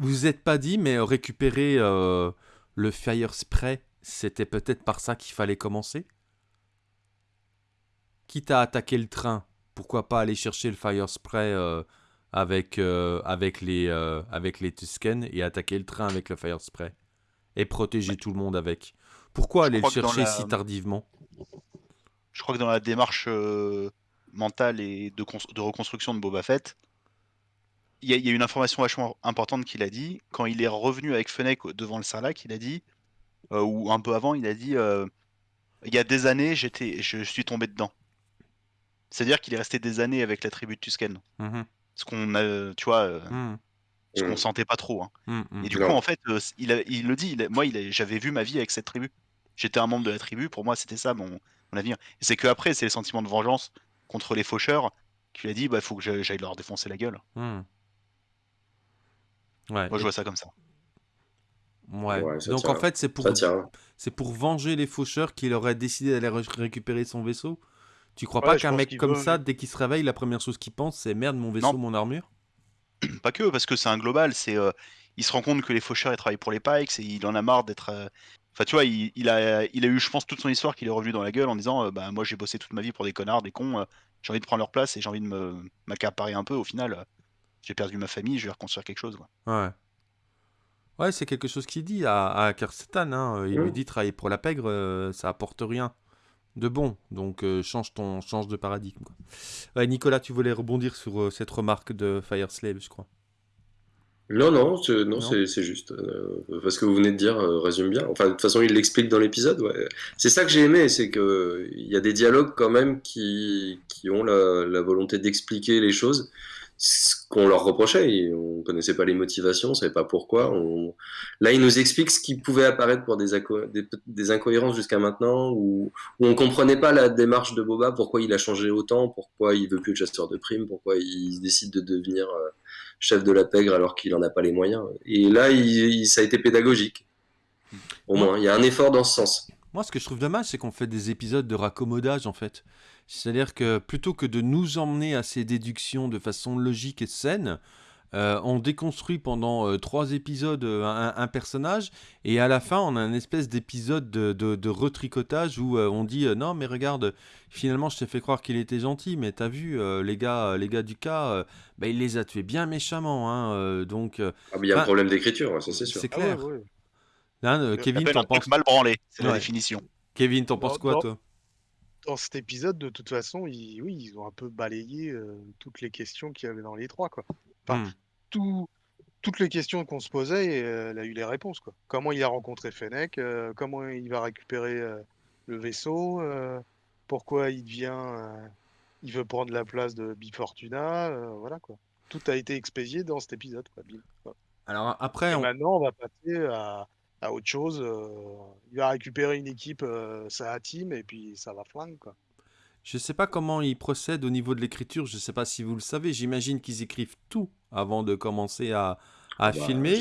Vous vous êtes pas dit, mais récupérer le Fire Spray, c'était peut-être par ça qu'il fallait commencer? Quitte à attaquer le train, pourquoi pas aller chercher le fire spray euh, avec, euh, avec, les, euh, avec les Tusken et attaquer le train avec le fire spray et protéger tout le monde avec. Pourquoi aller le chercher si tardivement? Je crois que dans la démarche mentale et de, de, reconstruction de Boba Fett, il y, a une information vachement importante qu'il a dit. Quand il est revenu avec Fennec devant le Sarlacc, il a dit, ou un peu avant, il a dit il y a des années, j'étais, je suis tombé dedans. C'est-à-dire qu'il est resté des années avec la tribu de Tusken. Mmh ce qu'on a, tu vois, euh, mmh. ce qu'on sentait pas trop. Hein. Et du coup, en fait, euh, il, il, le dit, moi, j'avais vu ma vie avec cette tribu. J'étais un membre de la tribu, pour moi, c'était ça mon, mon avenir. Et c'est qu'après, c'est le sentiment de vengeance contre les faucheurs qu'il a dit, bah, il faut que j'aille leur défoncer la gueule. Ouais. Moi, je vois ça comme ça. Ouais. Donc en fait, c'est pour, c'est pour venger les faucheurs qu'il aurait décidé d'aller récupérer son vaisseau? Tu crois pas qu'un mec comme ça, dès qu'il se réveille, la première chose qu'il pense, c'est merde, mon vaisseau, mon armure? Pas que, parce que c'est un global. C'est, euh, il se rend compte que les faucheurs, ils travaillent pour les Pikes et il en a marre d'être. Euh, enfin, tu vois, il, a, il a eu, je pense, toute son histoire qu'il est revenu dans la gueule en disant euh, Bah, moi, j'ai bossé toute ma vie pour des connards, des cons, j'ai envie de prendre leur place et j'ai envie de me m'accaparer un peu. Au final, j'ai perdu ma famille, je vais reconstruire quelque chose. Quoi. Ouais. Ouais, c'est quelque chose qu'il dit à, à Hein. Il lui dit Travailler pour la pègre, ça apporte rien de bon. Donc euh, change ton change de paradigme. Quoi. Nicolas, tu voulais rebondir sur euh, cette remarque de Fire Slave, je crois. Non, non, non, c'est juste. Euh, parce que vous venez de dire résume bien. Enfin, de toute façon, il l'explique dans l'épisode. Ouais. C'est ça que j'ai aimé, c'est qu'il y a des dialogues quand même qui, qui ont la, la volonté d'expliquer les choses ce qu'on leur reprochait. On connaissait pas les motivations, on savait pas pourquoi. Là, ils nous expliquent ce qui pouvait apparaître pour des, des, incohérences jusqu'à maintenant, où, où on comprenait pas la démarche de Boba, pourquoi il a changé autant, pourquoi il veut plus être chasseur de primes, pourquoi il décide de devenir euh, chef de la pègre alors qu'il en a pas les moyens. Et là, il, ça a été pédagogique. Au moins, il y a un effort dans ce sens. Moi, ce que je trouve dommage, c'est qu'on fait des épisodes de raccommodage, en fait. C'est-à-dire que plutôt que de nous emmener à ces déductions de façon logique et saine, euh, on déconstruit pendant euh, trois épisodes euh, un, personnage et à la fin on a une espèce d'épisode de, retricotage où on dit non mais regarde finalement je t'ai fait croire qu'il était gentil mais t'as vu les gars les gars du cas bah, il les a tués bien méchamment hein, donc ah, il y a un problème d'écriture ça c'est sûr. c'est clair. ah Kevin t'en penses mal branlé c'est la définition. Kevin t'en penses quoi toi? Dans cet épisode, de toute façon, ils, oui, ils ont un peu balayé euh, toutes les questions qu'il y avait dans les trois. Quoi. Enfin, hmm. toutes les questions qu'on se posait, euh, elle a eu les réponses. Quoi. Comment il a rencontré Fennec euh, Comment il va récupérer le vaisseau Pourquoi il devient. il veut prendre la place de Bifortuna Voilà quoi. Tout a été expédié dans cet épisode. Quoi. Alors après. Maintenant, on va passer à à autre chose. Euh, il va récupérer une équipe, euh, sa team, et puis ça va flingue, quoi. Je sais pas comment ils procèdent au niveau de l'écriture, je sais pas si vous le savez, j'imagine qu'ils écrivent tout avant de commencer à, à bah, filmer.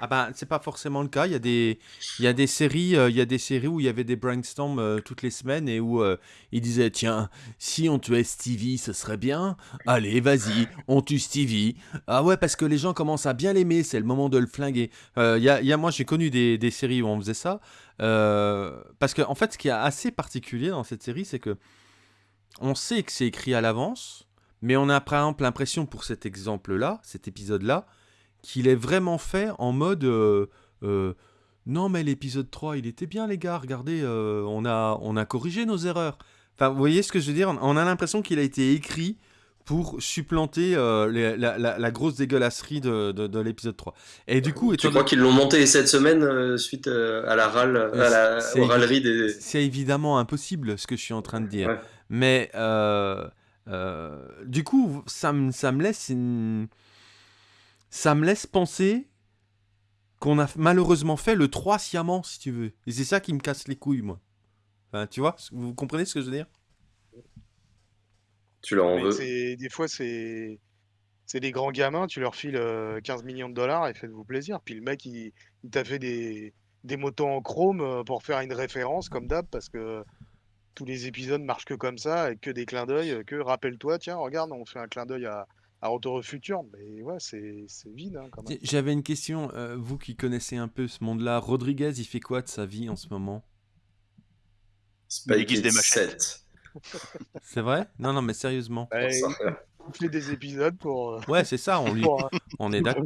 Ah bah c'est pas forcément le cas. Il y a des il y a des séries euh, il y a des séries où il y avait des brainstorms euh, toutes les semaines et où euh, ils disaient tiens si on tuait Stevie ce serait bien. Allez vas-y on tue Stevie. Ah ouais parce que les gens commencent à bien l'aimer c'est le moment de le flinguer. Il y a, y a, moi j'ai connu des, des, séries où on faisait ça parce que en fait ce qui est assez particulier dans cette série c'est que on sait que c'est écrit à l'avance mais on a par exemple l'impression pour cet exemple là cet épisode là qu'il est vraiment fait en mode euh, euh, non mais l'épisode 3 il était bien les gars, regardez, euh, on, a, on a corrigé nos erreurs. Enfin, vous voyez ce que je veux dire? On a l'impression qu'il a été écrit pour supplanter la, grosse dégueulasserie de, de, l'épisode 3. Et du coup, tu crois qu'ils l'ont monté cette semaine suite à la râle, à la des. C'est évidemment impossible ce que je suis en train de dire. Mais du coup, ça, ça me laisse une ça me laisse penser qu'on a malheureusement fait le 3 sciemment, si tu veux. Et c'est ça qui me casse les couilles, moi. Enfin, tu vois, vous comprenez ce que je veux dire? Tu leur en veux? Des fois, c'est c'est des grands gamins, tu leur files 15 millions de dollars et faites-vous plaisir. Puis le mec, il, il t'a fait des, des motos en chrome pour faire une référence, comme d'hab, parce que tous les épisodes marchent que comme ça, avec que des clins d'œil, que rappelle-toi, tiens, regarde, on fait un clin d'œil à, à Retour au futur, mais ouais, c'est vide hein, quand même. J'avais une question, euh, vous qui connaissez un peu ce monde-là, Rodriguez, il fait quoi de sa vie en ce moment? Il guise des machettes. C'est vrai? Non, non, mais sérieusement. Bah, il fait des épisodes pour. Euh, ouais, c'est ça, on lui. on est d'accord.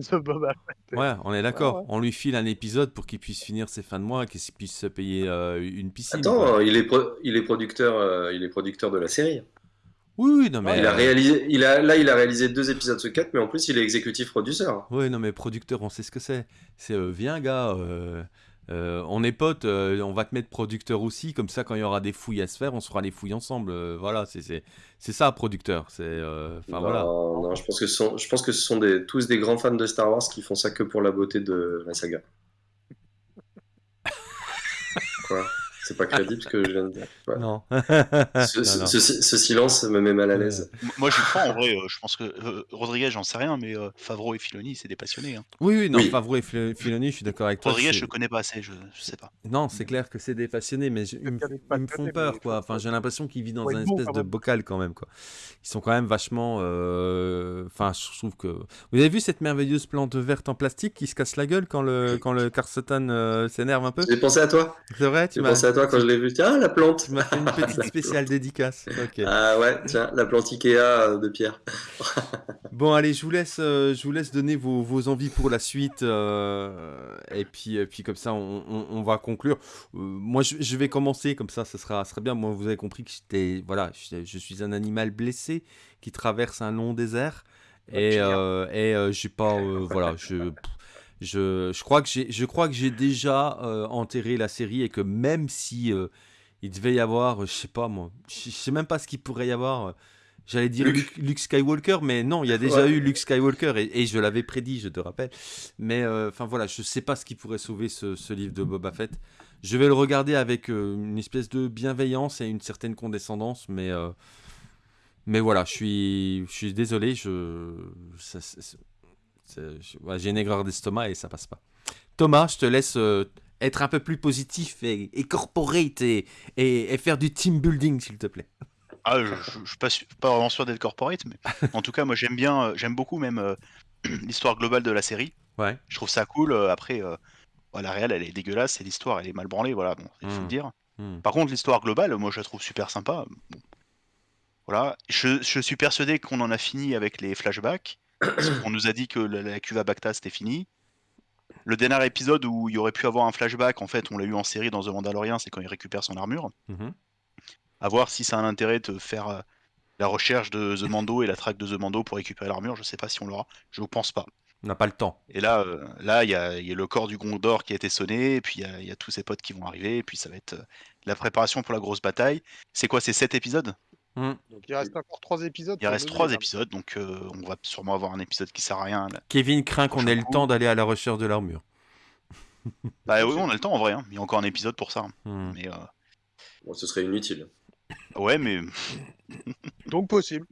Ouais, on est d'accord. On lui file un épisode pour qu'il puisse finir ses fins de mois, qu'il puisse se payer euh, une piscine. Attends, il est, il, est producteur, il est producteur de la série. Oui, non, mais. Il a réalisé, il a, là, il a réalisé deux épisodes sur quatre, mais en plus, il est exécutif producteur. Oui, non, mais producteur, on sait ce que c'est. C'est, euh, viens, gars, euh, euh, on est potes, on va te mettre producteur aussi, comme ça, quand il y aura des fouilles à se faire, on se fera les fouilles ensemble. voilà, c'est, c'est, ça, producteur. C'est, enfin, voilà. Non, je pense que ce sont, je pense que ce sont des, tous des grands fans de Star Wars qui font ça que pour la beauté de la saga. Quoi c'est pas crédible ce que je viens de dire. Non. ce, silence me met mal à l'aise. Moi, je crois en vrai. Euh, je pense que euh, Rodriguez, j'en sais rien, mais euh, Favreau et Filoni, c'est des passionnés. Hein. Oui, oui, non, Favreau et Filoni, je suis d'accord avec toi. Rodriguez, je connais pas assez, je, sais pas. Non, c'est clair que c'est des passionnés, mais ils, me, font peur, quoi. Enfin, j'ai l'impression qu'ils vivent dans un espèce de bocal quand même, quoi. Ils sont quand même vachement. Enfin, je trouve que. Vous avez vu cette merveilleuse plante verte en plastique qui se casse la gueule quand le quand le Carsotan s'énerve un peu? J'ai pensé à toi. C'est vrai, tu m'as toi quand je l'ai vu. Tiens, la plante. Tu m'as fait une petite spéciale dédicace. Ah ouais, tiens, la plante Ikea euh, de Pierre. bon, allez, je vous laisse, euh, je vous laisse donner vos, vos envies pour la suite. Euh, et, puis, et puis, comme ça, on, on, va conclure. moi, je, je, vais commencer, comme ça, ça sera, sera bien. Moi, vous avez compris que j'étais, voilà, je, je, suis un animal blessé qui traverse un long désert. Et, et j'ai pas, voilà, je. Je, je, crois que j'ai, je crois que j'ai déjà euh, enterré la série et que même si euh, il devait y avoir, je sais pas moi, je sais même pas ce qu'il pourrait y avoir. Euh, j'allais dire Luke. Skywalker, mais non, il y a déjà eu Luke Skywalker et, je l'avais prédit, je te rappelle. Mais enfin voilà, je sais pas ce qui pourrait sauver ce, ce, livre de Boba Fett. Je vais le regarder avec une espèce de bienveillance et une certaine condescendance, mais mais voilà, je suis je suis désolé, je ça, j'ai une aigreur d'estomac et ça passe pas. Thomas, je te laisse euh, être un peu plus positif et, et corporate et, et, faire du team building, s'il te plaît. Ah, je, je, suis pas, pas vraiment sûr d'être corporate, mais en tout cas, moi j'aime bien, euh, j'aime beaucoup même euh, l'histoire globale de la série. Ouais. Je trouve ça cool. après, la réelle, elle est dégueulasse et l'histoire, elle est mal branlée. Voilà, bon, il faut le hmm. dire. Hmm. Par contre, l'histoire globale, moi je la trouve super sympa. Voilà, je, je suis persuadé qu'on en a fini avec les flashbacks. On nous a dit que la, la cuve à Bacta c'était fini. Le dernier épisode où il y aurait pu avoir un flashback, en fait, on l'a eu en série dans The Mandalorian, c'est quand il récupère son armure. Mhm. À voir si ça a un intérêt de faire euh, la recherche de The Mando et la traque de The Mando pour récupérer l'armure. Je sais pas si on l'aura. Je ne pense pas. On n'a pas le temps. Et là, euh, là, il y, a le corps du Gondor qui a été sonné, et puis il y, a tous ses potes qui vont arriver, et puis ça va être euh, la préparation pour la grosse bataille. C'est quoi, c'est 7 épisodes? Mmh. Donc il reste encore trois épisodes. Il reste trois épisodes, donc euh, on va sûrement avoir un épisode qui sert à rien. Kevin craint qu'on ait le temps d'aller à la recherche de l'armure. bah oui, on a le temps en vrai. Hein. Il y a encore un épisode pour ça. Mmh. Mais, euh, bon, ce serait inutile. Ouais, mais. donc possible.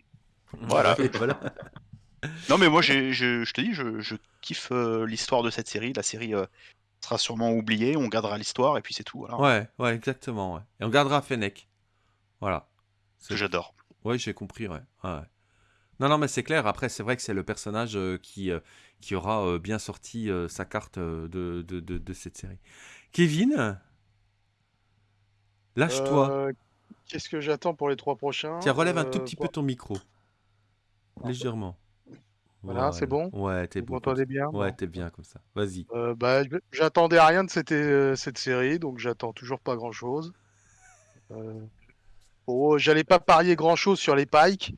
Voilà. non, mais moi, je, te dis, je, kiffe euh, l'histoire de cette série. La série sera sûrement oubliée. On gardera l'histoire et puis c'est tout. Ouais, ouais, exactement. Ouais. Et on gardera Fennec. Voilà que j'adore. Oui, j'ai compris, ouais. Non, non, mais c'est clair. Après, c'est vrai que c'est le personnage euh, qui, euh, qui aura euh, bien sorti sa carte de, de, de, cette série. Kevin? Lâche-toi. Qu'est-ce que j'attends pour les trois prochains? Tiens, relève un tout petit peu ton micro. Légèrement. Voilà, c'est bon? Ouais, t'es bon. Vous bien? Ouais, t'es bien comme ça. Vas-y. bah, j'attendais rien de cette, cette série, donc j'attends toujours pas grand-chose. Oh, j'allais pas parier grand chose sur les pikes,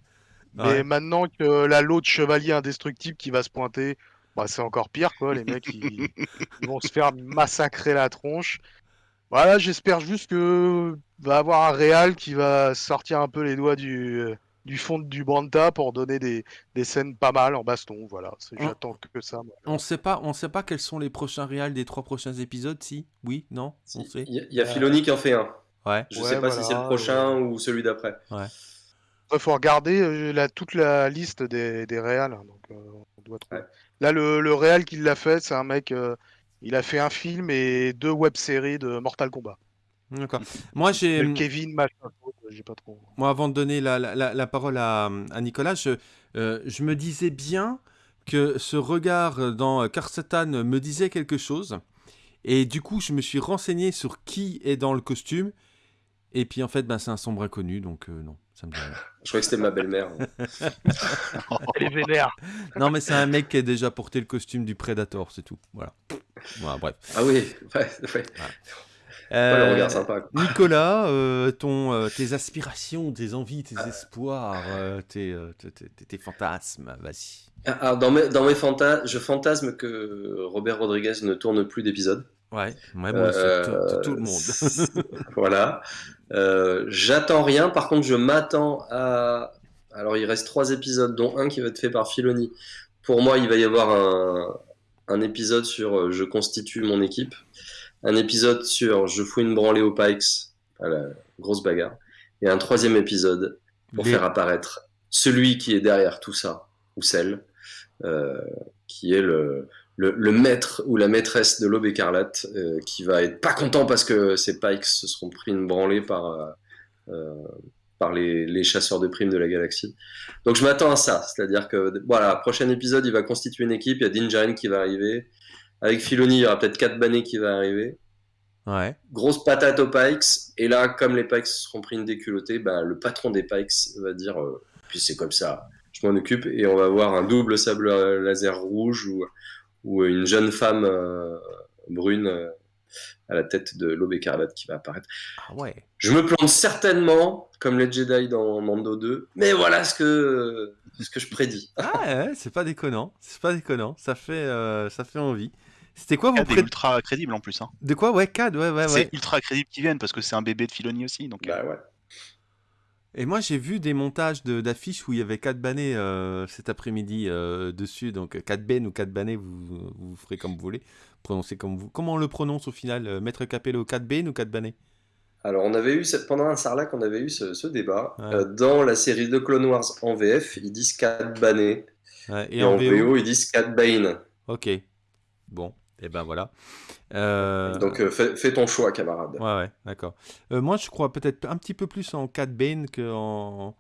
mais maintenant que la lot de chevalier indestructible qui va se pointer, bah, c'est encore pire, quoi. Les mecs, ils, vont se faire massacrer la tronche. Voilà, j'espère juste que va avoir un Real qui va sortir un peu les doigts du, du fond du Branta pour donner des, des, scènes pas mal en baston. Voilà, j'attends que ça. On sait pas, on sait pas quels sont les prochains Real des trois prochains épisodes, si? Oui, non? Il y, a Filoni qui en fait un. Ouais. Je sais pas si c'est le prochain ou celui d'après. Ouais. Il faut regarder la, toute la liste des, des réals. Hein, donc, on doit Là, le, le réal qui l'a fait, c'est un mec. il a fait un film et deux web-séries de Mortal Kombat. D'accord. Moi, j'ai. Kevin, j'ai pas trop. Moi, avant de donner la, la, la parole à, à Nicolas, je, je me disais bien que ce regard dans Karsetan me disait quelque chose. Et du coup, je me suis renseigné sur qui est dans le costume. Et puis en fait, ben, c'est un sombre inconnu, donc euh, non, ça me dit rien. Je croyais que c'était ma belle-mère. Elle est vénère. Non, mais c'est un mec qui a déjà porté le costume du Predator, c'est tout. Voilà. voilà. bref. Ah oui, ouais, ouais. le regard sympa. Nicolas, euh, ton, tes aspirations, tes envies, tes espoirs, tes, tes, fantasmes, vas-y. Alors, ah, ah, dans mes, dans mes fantasmes, je fantasme que Robert Rodriguez ne tourne plus d'épisodes. Ouais, moi, euh, tout, le monde. voilà. Euh, j'attends rien. Par contre, je m'attends à. Alors, il reste trois épisodes, dont un qui va être fait par Filoni. Pour moi, il va y avoir un, un épisode sur euh, Je constitue mon équipe, un épisode sur Je fous une branlée aux Pikes, à la grosse bagarre, et un troisième épisode pour faire apparaître celui qui est derrière tout ça, ou celle, euh, qui est le, le, maître ou la maîtresse de l'aube écarlate, euh, qui va être pas content parce que ses Pikes se seront pris une branlée par, euh, par les, les, chasseurs de primes de la galaxie. Donc je m'attends à ça, c'est-à-dire que voilà, prochain épisode, il va constituer une équipe, il y a Din qui va arriver, avec Filoni, il y aura peut-être 4 bannés qui va arriver. Ouais. Grosse patate aux Pikes, et là, comme les Pikes seront pris une déculottée, bah, le patron des Pikes va dire, puis c'est comme ça, je m'en occupe et on va voir un double sable laser rouge ou, ou une jeune femme euh, brune euh, à la tête de l'aube écarlate qui va apparaître. Ah ouais. Je me plante certainement, comme les Jedi dans Mando 2, mais voilà ce que, ce que je prédis. Ah ouais, c'est pas déconnant, c'est pas déconnant, ça fait, euh, ça fait envie. C'était quoi vos pré... ultra crédible en plus. Hein. De quoi? Ouais, CAD, ouais, ouais, ouais. C'est ultra crédible qui viennent parce que c'est un bébé de Filoni aussi. Donc, bah ouais. Et moi, j'ai vu des montages d'affiches où il y avait 4 bannets euh, cet après-midi euh, dessus. Donc 4 Ben ou 4 bannets, vous, vous ferez comme vous voulez. Prononcez comme vous. Comment on le prononce au final euh, Maître Capello, 4 Ben ou 4 bannets Alors, on avait eu, pendant un sarlac, on avait eu ce, débat. dans la série de Clone Wars en VF, ils disent 4 bannets. et, en, VO, ils disent 4 Bane. Ok. Bon, et ben voilà. Euh, Donc euh, fais, ton choix, camarade. Ouais, ouais, d'accord. Euh, moi, je crois peut-être un petit peu plus en Cat Bane qu'en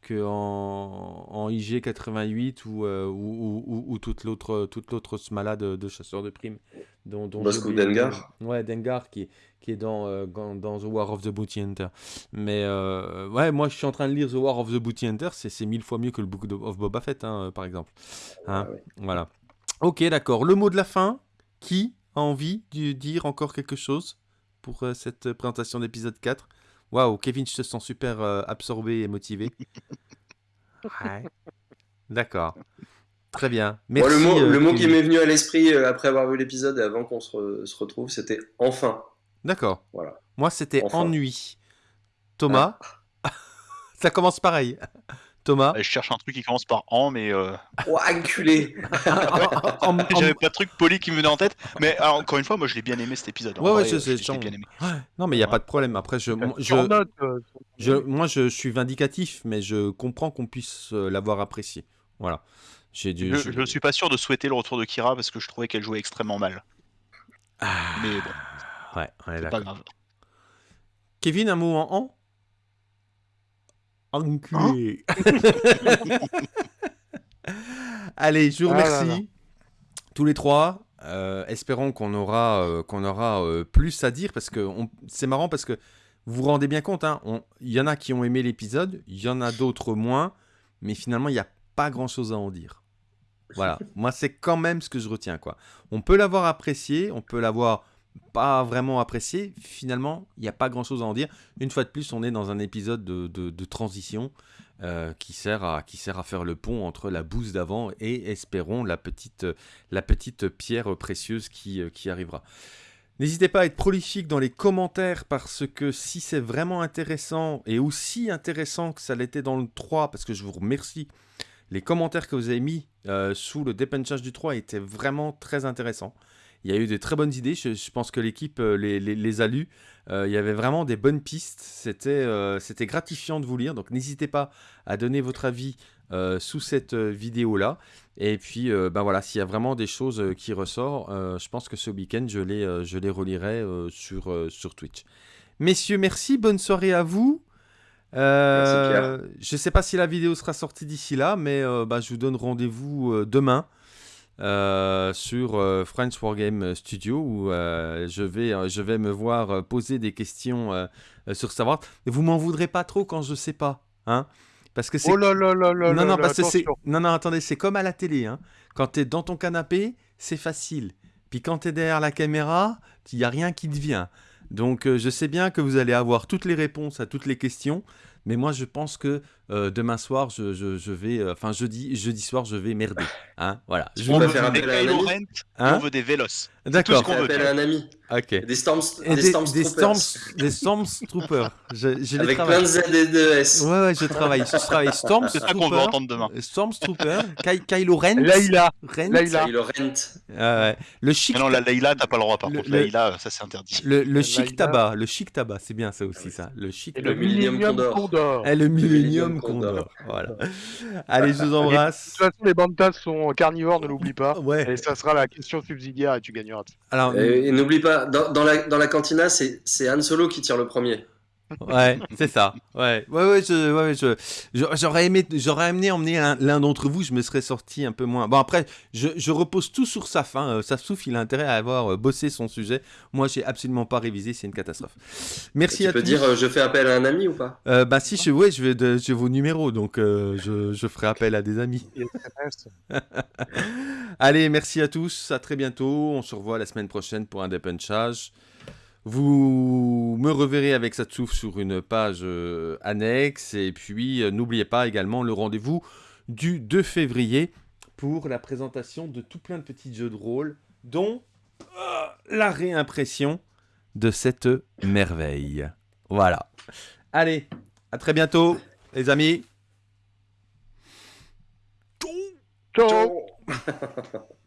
que en, en IG88 ou, ou, ou, toute l'autre toute l'autre smala de, de chasseurs de primes. Dont, dont Dengar Ouais, Dengar qui, qui est dans, dans, The War of the Booty Hunter. Mais ouais, moi je suis en train de lire The War of the Booty Hunter, c'est mille fois mieux que le Book of Boba Fett, hein, par exemple. Hein, Voilà. Ok, d'accord. Le mot de la fin, qui envie de dire encore quelque chose pour euh, cette présentation d'épisode 4 Waouh, Kevin, je te sens super euh, absorbé et motivé. D'accord. Très bien. Merci, le mot, le mot qui m'est venu à l'esprit euh, après avoir vu l'épisode et avant qu'on se, se, retrouve, c'était enfin. D'accord. Voilà. Moi, c'était ennui. Thomas, ah. ça commence pareil. Thomas Je cherche un truc qui commence par en, mais. Euh... Oh, enculé J'avais pas de truc poli qui me venait en tête, mais encore une fois, moi je l'ai bien aimé cet épisode. Ouais, ouais, c'est bien aimé. Non, mais il n'y a pas de problème. Après, je, je, euh, je, moi je suis vindicatif, mais je comprends qu'on puisse euh, l'avoir apprécié. Voilà. J'ai dû, je, ne suis pas sûr de souhaiter le retour de Kira parce que je trouvais qu'elle jouait extrêmement mal. Ah, mais bon. Ouais, ouais c'est pas grave. Kevin, un mot en en Enculé. Allez, je vous ah remercie. tous les trois. Euh, espérons qu'on aura, euh, qu'on aura euh, plus à dire parce que c'est marrant parce que vous vous rendez bien compte, hein, il y en a qui ont aimé l'épisode, il y en a d'autres moins, mais finalement il n'y a pas grand chose à en dire. Voilà, moi c'est quand même ce que je retiens quoi. On peut l'avoir apprécié, on peut l'avoir pas vraiment apprécié. Finalement, il n'y a pas grand-chose à en dire. Une fois de plus, on est dans un épisode de, transition euh, qui, sert à, faire le pont entre la bouse d'avant et, espérons, la petite, la petite pierre précieuse qui, euh, arrivera. N'hésitez pas à être prolifique dans les commentaires parce que si c'est vraiment intéressant et aussi intéressant que ça l'était dans le 3, parce que je vous remercie, les commentaires que vous avez mis euh, sous le dépenchage du 3 étaient vraiment très intéressants. Il y a eu de très bonnes idées. Je, pense que l'équipe les, les, a lues. il y avait vraiment des bonnes pistes. C'était c'était gratifiant de vous lire. Donc n'hésitez pas à donner votre avis sous cette vidéo-là. Et puis, ben voilà, s'il y a vraiment des choses qui ressortent, je pense que ce week-end, je les, je les relirai sur, sur Twitch. Messieurs, merci. Bonne soirée à vous. Euh, je ne sais pas si la vidéo sera sortie d'ici là, mais euh, bah, je vous donne rendez-vous euh, sur French Wargame Studio où je, vais, je vais me voir poser des questions sur savoir. Vous m'en voudrez pas trop quand je ne sais pas. Hein parce que c'est... Oh là là là là non, non, parce que c'est... non, non, attendez, c'est comme à la télé. Hein. Quand tu es dans ton canapé, c'est facile. Puis quand tu es derrière la caméra, il n'y a rien qui te vient. Donc euh, je sais bien que vous allez avoir toutes les réponses à toutes les questions, mais moi je pense que euh, demain soir, je, je, vais, euh, enfin jeudi, jeudi soir, je vais merder. Hein, voilà. Je on, veut faire à un ami. Hein on veut des vélos. D'accord. On veut appel à un ami. Ok. Des Storms, des, des, Storms des Storms, des Storms Troopers. Je, je Avec plein de Z et de S. Ouais, ouais, je travaille. Je travaille Storms C'est ça qu'on veut entendre demain. Storms Troopers, Ky Kylo Ren. Layla. Ren. Layla. Kylo Rent. Euh, le chic. Mais non, la Layla, t'as pas le droit par contre. Le... Layla, ça c'est interdit. Le, le chic tabac, le chic tabac, c'est bien ça aussi, ça. Le chic. Et le Millennium Condor. Et le Millennium Condor. Voilà. Allez, je vous embrasse. De toute façon, les bandas sont carnivores, ne l'oublie pas. Ouais. Et ça sera la question subsidiaire et tu gagneras. Alors, et, n'oublie pas, dans, la, dans la cantina, c'est Han Solo qui tire le premier. Ouais, c'est ça. Ouais, ouais, ouais, je, ouais, je, j'aurais aimé, j'aurais amené emmener l'un d'entre vous, je me serais sorti un peu moins. Bon, après, je, je repose tout sur sa fin. Euh, souffle, il a intérêt à avoir euh, bossé son sujet. Moi, j'ai absolument pas révisé, c'est une catastrophe. Merci tu à peux dire, euh, je fais appel à un ami ou pas? Euh, Bah, si, je, ouais, je vais, de, j'ai vos numéros, donc je, je ferai appel à des amis. Allez, merci à tous, à très bientôt. On se revoit la semaine prochaine pour un dépunchage. Vous me reverrez avec Satsouf sur une page euh, annexe. Et puis, euh, n'oubliez pas également le rendez-vous du 2 février pour la présentation de tout plein de petits jeux de rôle, dont euh, la réimpression de cette merveille. Voilà. Allez, à très bientôt, les amis. Ciao.